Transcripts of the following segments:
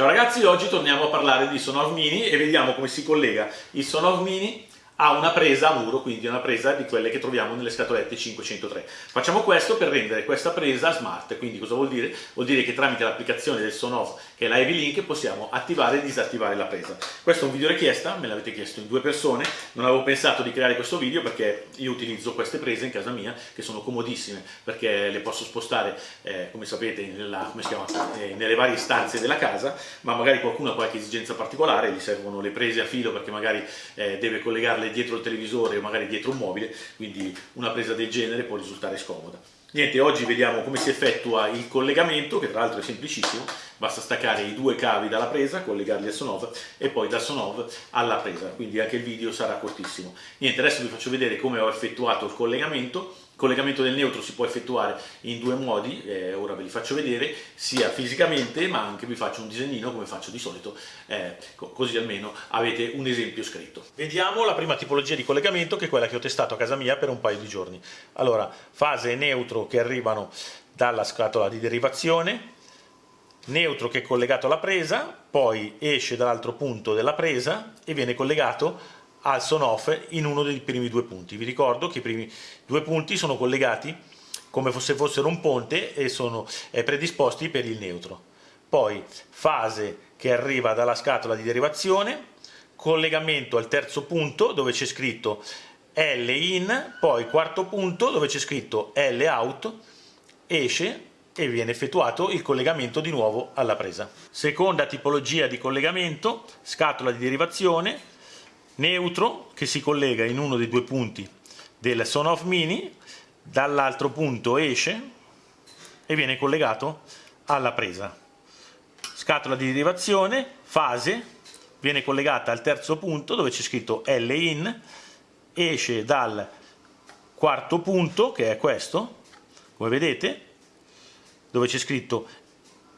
Ciao ragazzi, oggi torniamo a parlare di Sonov Mini e vediamo come si collega. Il Sonov Mini ha una presa a muro, quindi una presa di quelle che troviamo nelle scatolette 503. Facciamo questo per rendere questa presa smart, quindi cosa vuol dire? Vuol dire che tramite l'applicazione del Sonoff, che è la Heavy Link, possiamo attivare e disattivare la presa. Questo è un video richiesta, me l'avete chiesto in due persone, non avevo pensato di creare questo video perché io utilizzo queste prese in casa mia, che sono comodissime, perché le posso spostare, eh, come sapete, nella, come chiama, eh, nelle varie stanze della casa, ma magari qualcuno ha qualche esigenza particolare, gli servono le prese a filo perché magari eh, deve collegarle dietro il televisore o magari dietro un mobile, quindi una presa del genere può risultare scomoda. Niente, oggi vediamo come si effettua il collegamento, che tra l'altro è semplicissimo, basta staccare i due cavi dalla presa, collegarli al Sonov e poi da Sonov alla presa, quindi anche il video sarà cortissimo. Niente, adesso vi faccio vedere come ho effettuato il collegamento, il collegamento del neutro si può effettuare in due modi, eh, ora ve li faccio vedere, sia fisicamente ma anche vi faccio un disegnino come faccio di solito, eh, così almeno avete un esempio scritto. Vediamo la prima tipologia di collegamento che è quella che ho testato a casa mia per un paio di giorni. Allora, fase neutro che arrivano dalla scatola di derivazione, neutro che è collegato alla presa, poi esce dall'altro punto della presa e viene collegato al son off in uno dei primi due punti. Vi ricordo che i primi due punti sono collegati come se fossero un ponte e sono predisposti per il neutro. Poi fase che arriva dalla scatola di derivazione, collegamento al terzo punto dove c'è scritto L in, poi quarto punto dove c'è scritto L out, esce e viene effettuato il collegamento di nuovo alla presa. Seconda tipologia di collegamento, scatola di derivazione, neutro che si collega in uno dei due punti del Sonoff Mini, dall'altro punto esce e viene collegato alla presa. Scatola di derivazione, fase, viene collegata al terzo punto dove c'è scritto L in, esce dal quarto punto che è questo, come vedete, dove c'è scritto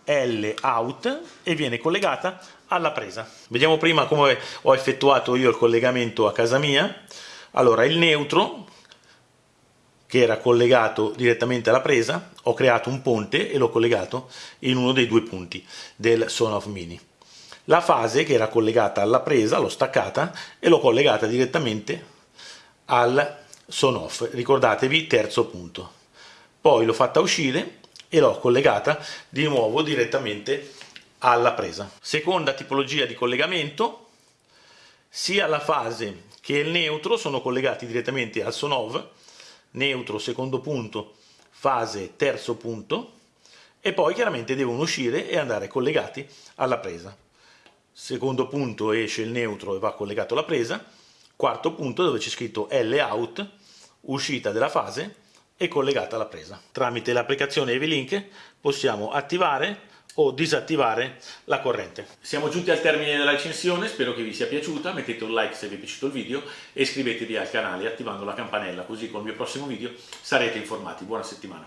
L out e viene collegata alla presa. Vediamo prima come ho effettuato io il collegamento a casa mia. Allora, il neutro, che era collegato direttamente alla presa, ho creato un ponte e l'ho collegato in uno dei due punti del Sonoff Mini. La fase, che era collegata alla presa, l'ho staccata e l'ho collegata direttamente al Sonoff. Ricordatevi, terzo punto. Poi l'ho fatta uscire e l'ho collegata di nuovo direttamente alla presa. Seconda tipologia di collegamento, sia la fase che il neutro sono collegati direttamente al Sonov, neutro secondo punto, fase terzo punto, e poi chiaramente devono uscire e andare collegati alla presa. Secondo punto esce il neutro e va collegato alla presa, quarto punto dove c'è scritto L out, uscita della fase, e collegata alla presa. Tramite l'applicazione EV-Link possiamo attivare o disattivare la corrente. Siamo giunti al termine della recensione, spero che vi sia piaciuta, mettete un like se vi è piaciuto il video e iscrivetevi al canale attivando la campanella così col mio prossimo video sarete informati. Buona settimana!